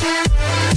Feeling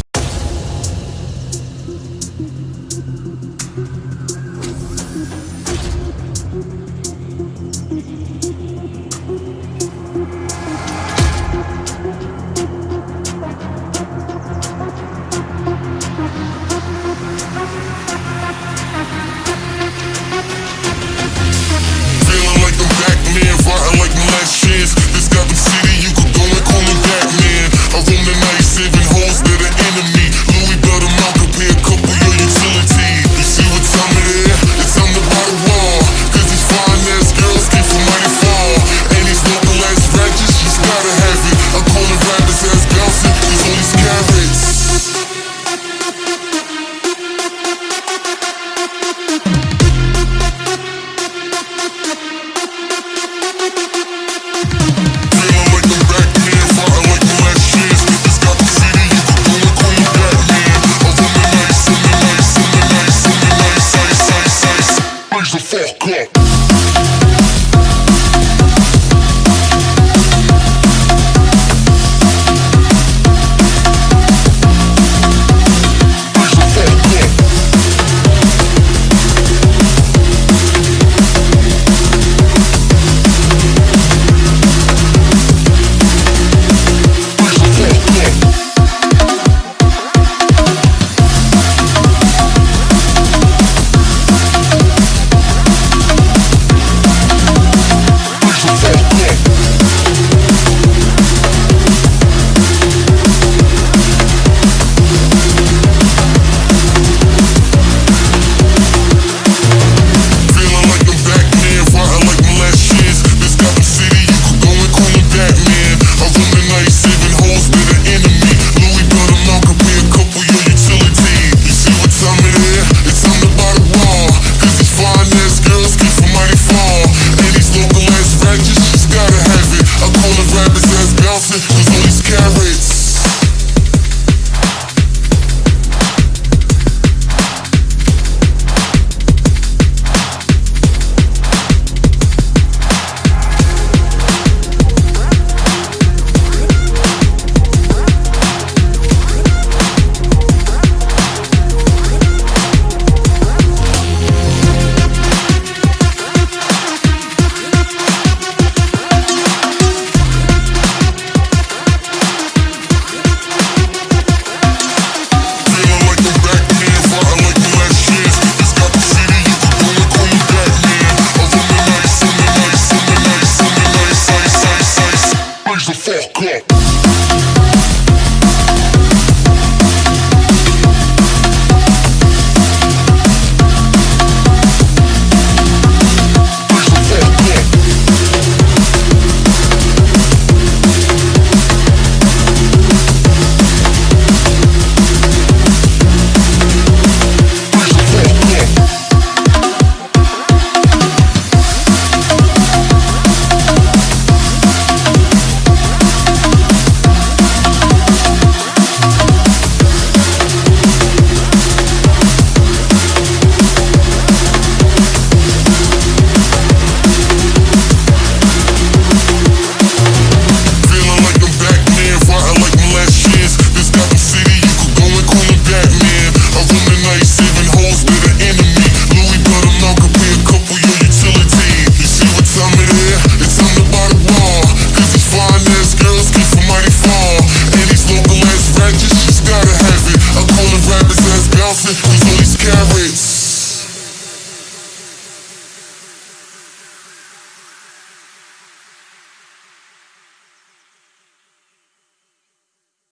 fuck up.